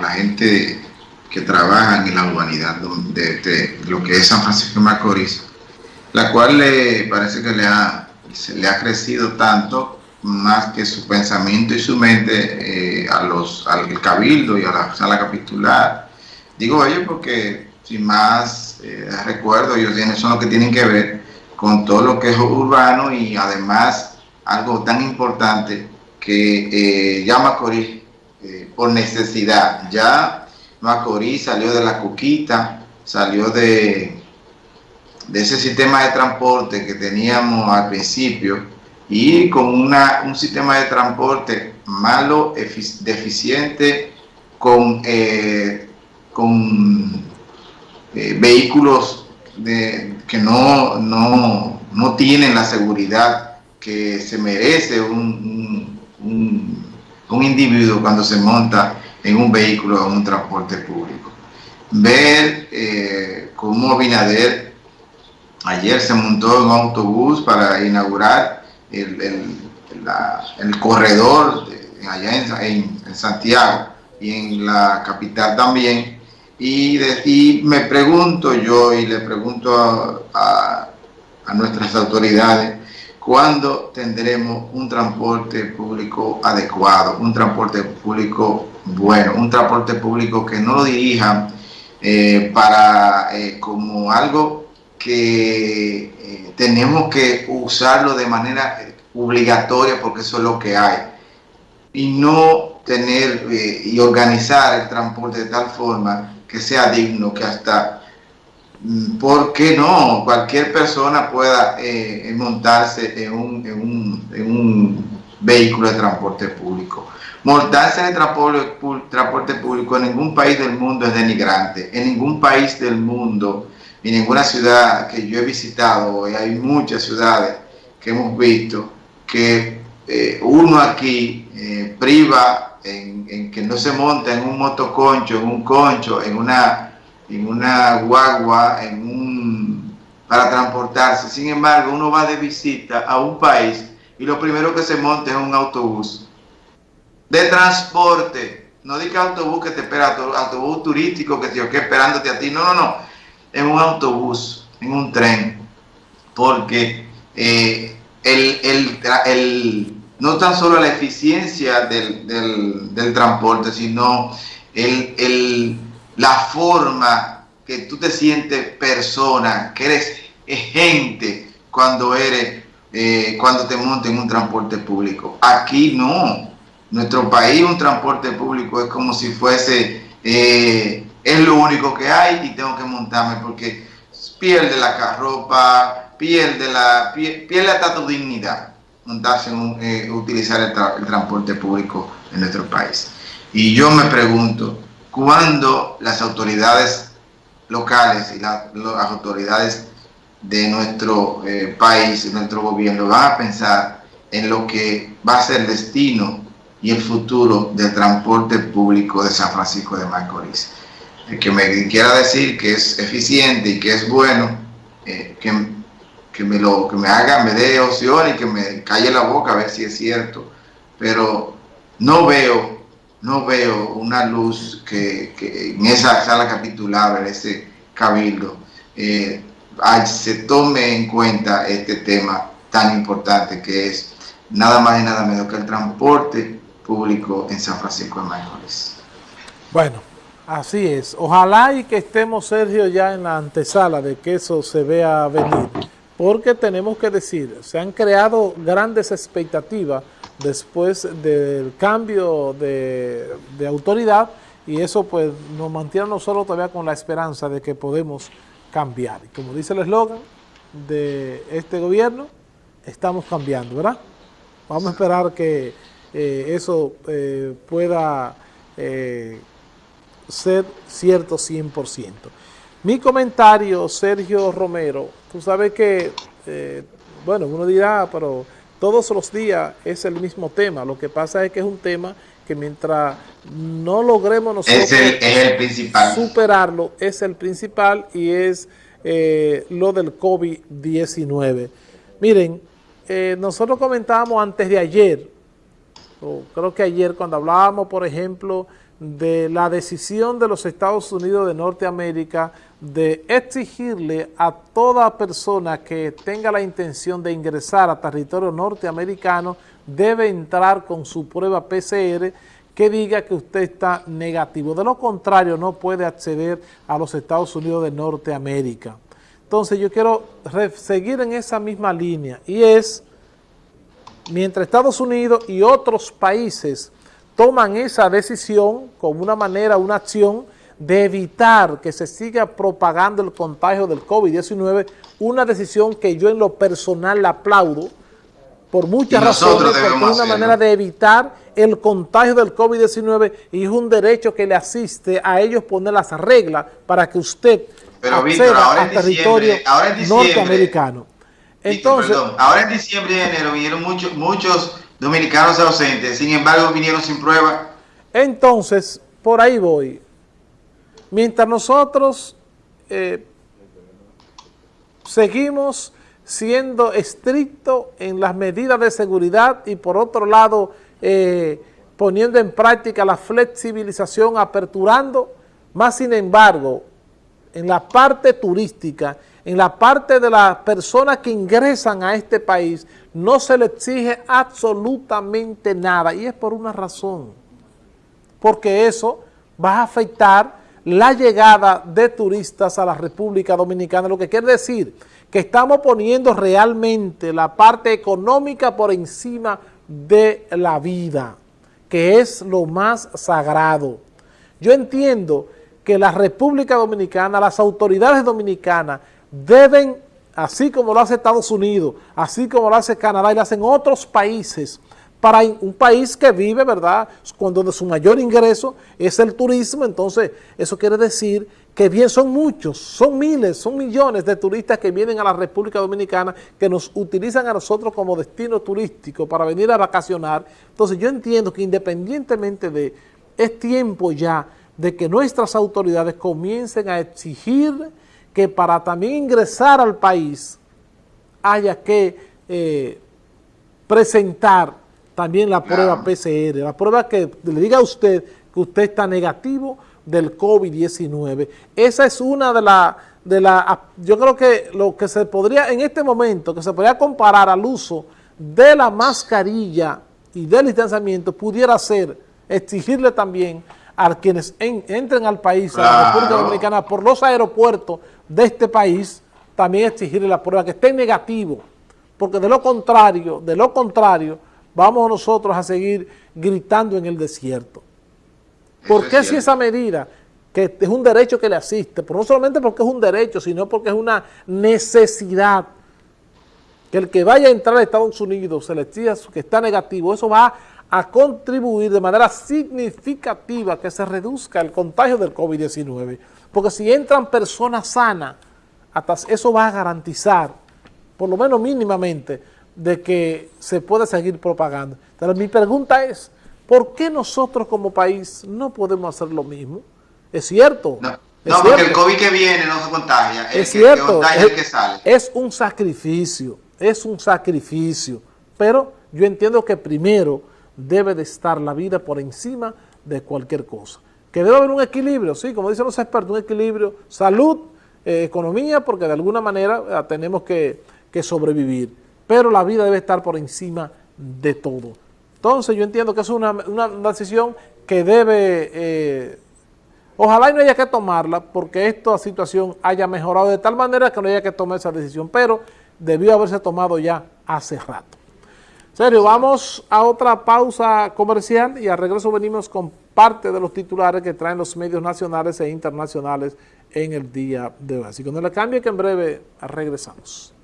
la gente que trabaja en la urbanidad de, lo que es San Francisco de Macorís, la cual le parece que le ha, le ha crecido tanto más que su pensamiento y su mente eh, a los, al cabildo y a la sala capitular. Digo ellos porque sin más eh, recuerdo, ellos son los que tienen que ver con todo lo que es urbano y además algo tan importante que eh, ya Macorís eh, por necesidad, ya Macorís salió de la cuquita, salió de, ese sistema de transporte que teníamos al principio y con una, un sistema de transporte malo, deficiente, con, eh, con vehículos de, que no, no, no tienen la seguridad que se merece un, individuo cuando se monta en un vehículo o en un transporte público. Ver eh, cómo Binader ayer se montó en un autobús para inaugurar el, el, el corredor allá en, en, Santiago y en la capital también. Y, y me pregunto yo y le pregunto a, a nuestras autoridades cuándo tendremos un transporte público adecuado, un transporte público bueno, un transporte público que no lo dirijan eh, para eh, como algo que eh, tenemos que usarlo de manera obligatoria porque eso es lo que hay y no tener y organizar el transporte de tal forma que sea digno, que hasta ¿por qué no? Cualquier persona pueda eh, montarse en un, en, un, en un, vehículo de transporte público. Montarse en el transporte, público en ningún país del mundo es denigrante. En ningún país del mundo, en ninguna ciudad que yo he visitado, y hay muchas ciudades que hemos visto, que eh, uno aquí eh, priva en que no se monta en un motoconcho, en un concho, en una en una guagua, en un, para transportarse. Sin embargo, uno va de visita a un país y lo primero que se monta es un autobús de transporte. No diga autobús que te espera, autobús turístico que te que esperándote a ti. No, no, no. En un autobús, en un tren. Porque eh, el, el, el, no tan solo la eficiencia del, del, del transporte, sino el, la forma que tú te sientes persona, que eres gente cuando eres, eh, cuando te montes en un transporte público. Aquí no. Nuestro país un transporte público es como si fuese, eh, es lo único que hay y tengo que montarme porque pierde la carropa, pierde la, pierde hasta tu dignidad montarse eh, utilizar el transporte público en nuestro país. Y yo me pregunto, cuando las autoridades locales y las autoridades de nuestro eh, país, nuestro gobierno, van a pensar en lo que va a ser el destino y el futuro del transporte público de San Francisco de Macorís. El que me quiera decir que es eficiente y que es bueno, eh, que, que, me lo, que me haga, me dé opción y que me calle la boca a ver si es cierto. Pero no veo no veo una luz que, en esa sala capitular, en ese cabildo, eh, se tome en cuenta este tema tan importante que es nada más y nada menos que el transporte público en San Francisco de Macorís. Bueno, así es. Ojalá y que estemos, Sergio, ya en la antesala de que eso se vea venir, porque tenemos que decir, se han creado grandes expectativas después del cambio de, autoridad y eso pues nos mantiene nosotros todavía con la esperanza de que podemos cambiar. Y como dice el eslogan de este gobierno, estamos cambiando, ¿verdad? Vamos a esperar que eh, eso eh, pueda eh, ser cierto 100%. Mi comentario, Sergio Romero, tú sabes que, bueno, uno dirá, pero todos los días es el mismo tema. Lo que pasa es que es un tema que mientras no logremos nosotros superarlo, es el principal y es eh, lo del COVID-19. Miren, eh, nosotros comentábamos antes de ayer, o creo que ayer cuando hablábamos, por ejemplo, de la decisión de los Estados Unidos de Norteamérica de exigirle a toda persona que tenga la intención de ingresar a territorio norteamericano debe entrar con su prueba PCR que diga que usted está negativo. De lo contrario, no puede acceder a los Estados Unidos de Norteamérica. Entonces yo quiero seguir en esa misma línea y es, mientras Estados Unidos y otros países toman esa decisión como una manera, una acción de evitar que se siga propagando el contagio del COVID-19, una decisión que yo en lo personal la aplaudo, por muchas razones, porque es una manera de evitar el contagio del COVID-19 y es un derecho que le asiste a ellos poner las reglas para que usted Pero, acceda al territorio norteamericano. Entonces, ahora en diciembre y enero vinieron muchos, muchos dominicanos ausentes, sin embargo vinieron sin prueba. Entonces, por ahí voy. Mientras nosotros eh, seguimos siendo estrictos en las medidas de seguridad y por otro lado eh, poniendo en práctica la flexibilización, aperturando, más sin embargo, en la parte turística, en la parte de las personas que ingresan a este país, no se le exige absolutamente nada y es por una razón, porque eso va a afectar la llegada de turistas a la República Dominicana, lo que quiere decir que estamos poniendo realmente la parte económica por encima de la vida, que es lo más sagrado. Yo entiendo que la República Dominicana, las autoridades dominicanas deben, así como lo hace Estados Unidos, así como lo hace Canadá y lo hacen otros países, para un país que vive, ¿verdad?, cuando de su mayor ingreso es el turismo, entonces eso quiere decir que bien son muchos, son miles, son millones de turistas que vienen a la República Dominicana, que nos utilizan a nosotros como destino turístico para venir a vacacionar. Entonces yo entiendo que independientemente de, es tiempo ya de que nuestras autoridades comiencen a exigir que para también ingresar al país haya que eh, presentar también la prueba PCR, la prueba que le diga a usted que usted está negativo del COVID-19. Esa es una de las, de la, yo creo que lo que se podría, en este momento, que se podría comparar al uso de la mascarilla y del distanciamiento, pudiera ser exigirle también a quienes entren al país, a la República Dominicana, por los aeropuertos de este país, también exigirle la prueba que esté negativo, porque de lo contrario, de lo contrario, vamos nosotros a seguir gritando en el desierto. ¿Por qué si esa medida, que es un derecho que le asiste, pero no solamente porque es un derecho, sino porque es una necesidad, que el que vaya a entrar a Estados Unidos se le diga que está negativo, eso va a contribuir de manera significativa que se reduzca el contagio del COVID-19. Porque si entran personas sanas, hasta eso va a garantizar, por lo menos mínimamente, de que se pueda seguir propagando. Pero mi pregunta es, ¿por qué nosotros como país no podemos hacer lo mismo? Es cierto. No, porque el COVID que viene no se contagia. es cierto. es un sacrificio, es un sacrificio. Pero yo entiendo que primero debe de estar la vida por encima de cualquier cosa. Que debe haber un equilibrio, sí, como dicen los expertos, un equilibrio, salud, eh, economía, porque de alguna manera eh, tenemos que sobrevivir pero la vida debe estar por encima de todo. Entonces yo entiendo que es una, decisión que debe, eh, ojalá no haya que tomarla porque esta situación haya mejorado de tal manera que no haya que tomar esa decisión, pero debió haberse tomado ya hace rato. Serio, vamos a otra pausa comercial y al regreso venimos con parte de los titulares que traen los medios nacionales e internacionales en el día de hoy. Así que no le cambie que en breve regresamos.